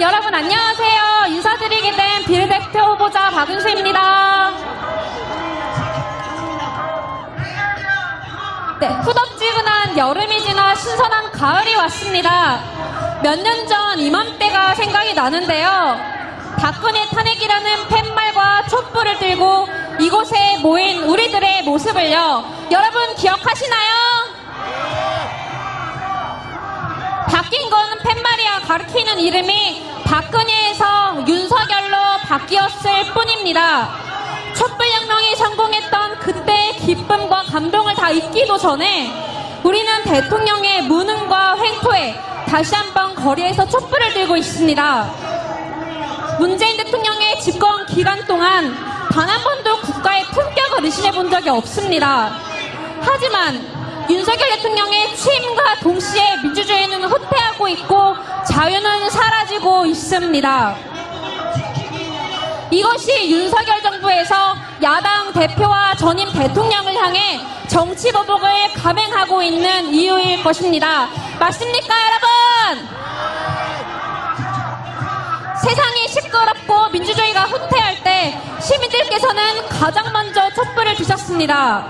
여러분 안녕하세요. 인사드리게 된 비례대표 후보자 박윤수입니다. 네, 후덥지근한 여름이 지나 신선한 가을이 왔습니다. 몇 년 전 이맘때가 생각이 나는데요. 박근혜 탄핵이라는 팻말과 촛불을 들고 이곳에 모인 우리들의 모습을요. 여러분 기억하시나요? 바뀐 건 팻말이야 가리키는 이름이 박근혜에서 윤석열로 바뀌었을 뿐입니다. 촛불혁명이 성공했던 그때의 기쁨과 감동을 다 잊기도 전에 우리는 대통령의 무능과 횡포에 다시 한번 거리에서 촛불을 들고 있습니다. 문재인 대통령의 집권 기간 동안 단 한 번도 국가의 품격을 의심해 본 적이 없습니다. 하지만 윤석열 대통령의 취임과 동시에 민주주의는 후퇴하고 자유는 사라지고 있습니다. 이것이 윤석열 정부에서 야당 대표와 전임 대통령을 향해 정치 보복을 감행하고 있는 이유일 것입니다. 맞습니까, 여러분? 세상이 시끄럽고 민주주의가 후퇴할 때 시민들께서는 가장 먼저 촛불을 드셨습니다.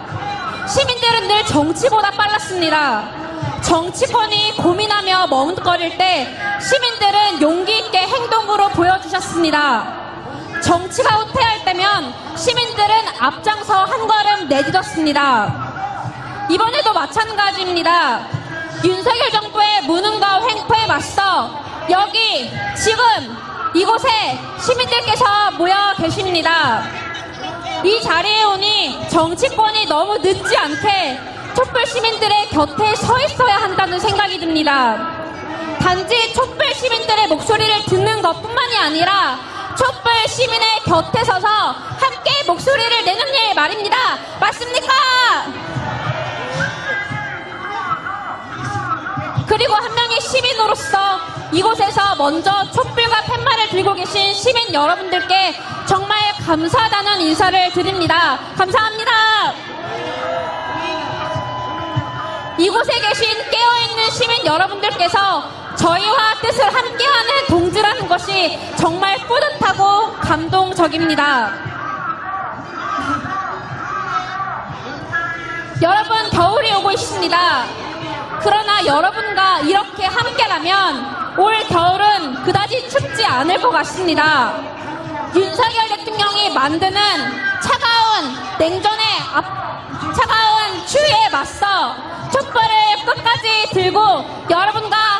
시민들은 늘 정치보다 빨랐습니다. 정치권이 고민하며 머뭇거릴 때 시민들은 용기 있게 행동으로 보여주셨습니다. 정치가 후퇴할 때면 시민들은 앞장서 한 걸음 내딛었습니다. 이번에도 마찬가지입니다. 윤석열 정부의 무능과 횡포에 맞서 여기 지금 이곳에 시민들께서 모여 계십니다. 이 자리에 오니 정치권이 너무 늦지 않게 촛불 시민들의 곁에 서 있어야 한다는 생각이 듭니다. 단지 촛불 시민들의 목소리를 듣는 것 뿐만이 아니라 촛불 시민의 곁에 서서 함께 목소리를 내는 일 말입니다. 맞습니까? 그리고 한 명의 시민으로서 이곳에서 먼저 촛불과 팻말을 들고 계신 시민 여러분들께 정말 감사하다는 인사를 드립니다. 감사합니다. 이곳에 계신 깨어있는 시민 여러분들께서 저희와 뜻을 함께하는 동지라는 것이 정말 뿌듯하고 감동적입니다. 여러분, 겨울이 오고 있습니다. 그러나 여러분과 이렇게 함께라면 올 겨울은 그다지 춥지 않을 것 같습니다. 윤석열 대통령이 만드는 차가운 냉전의 앞, 차가운 추위에 맞서 끝까지 들고 여러분과